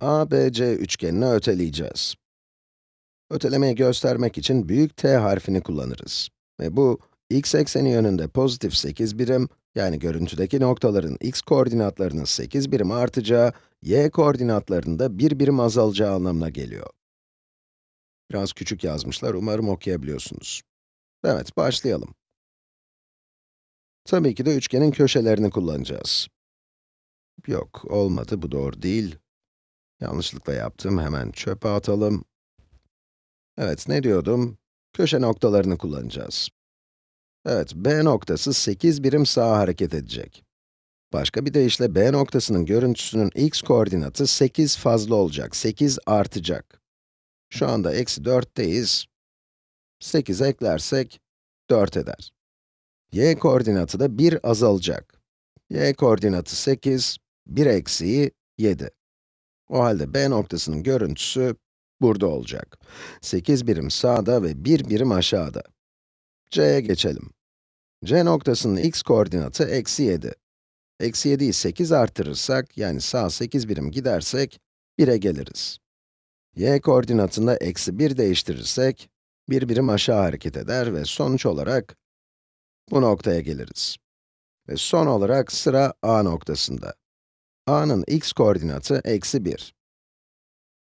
ABC üçgenini öteleyeceğiz. Ötelemeyi göstermek için büyük T harfini kullanırız. Ve bu, x ekseni yönünde pozitif 8 birim, yani görüntüdeki noktaların x koordinatlarının 8 birim artacağı, y koordinatlarında 1 birim azalacağı anlamına geliyor. Biraz küçük yazmışlar, umarım okuyabiliyorsunuz. Evet, başlayalım. Tabii ki de üçgenin köşelerini kullanacağız. Yok, olmadı, bu doğru değil. Yanlışlıkla yaptım, hemen çöpe atalım. Evet, ne diyordum? Köşe noktalarını kullanacağız. Evet, B noktası 8 birim sağa hareket edecek. Başka bir deyişle B noktasının görüntüsünün x koordinatı 8 fazla olacak, 8 artacak. Şu anda eksi 4'teyiz. 8 eklersek 4 eder. y koordinatı da 1 azalacak. y koordinatı 8, 1 eksiği 7. O halde B noktasının görüntüsü burada olacak. 8 birim sağda ve 1 birim aşağıda. C'ye geçelim. C noktasının x koordinatı eksi 7. Eksi 7'yi 8 artırırsak, yani sağ 8 birim gidersek, 1'e geliriz. y koordinatında eksi 1 değiştirirsek, 1 birim aşağı hareket eder ve sonuç olarak bu noktaya geliriz. Ve son olarak sıra A noktasında. A'nın x koordinatı eksi 1.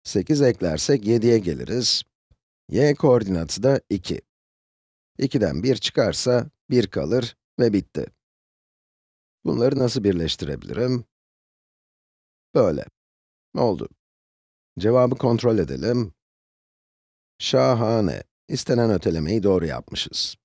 8 eklersek 7'ye geliriz. y koordinatı da 2. 2'den 1 çıkarsa 1 kalır ve bitti. Bunları nasıl birleştirebilirim? Böyle. Oldu. Cevabı kontrol edelim. Şahane. İstenen ötelemeyi doğru yapmışız.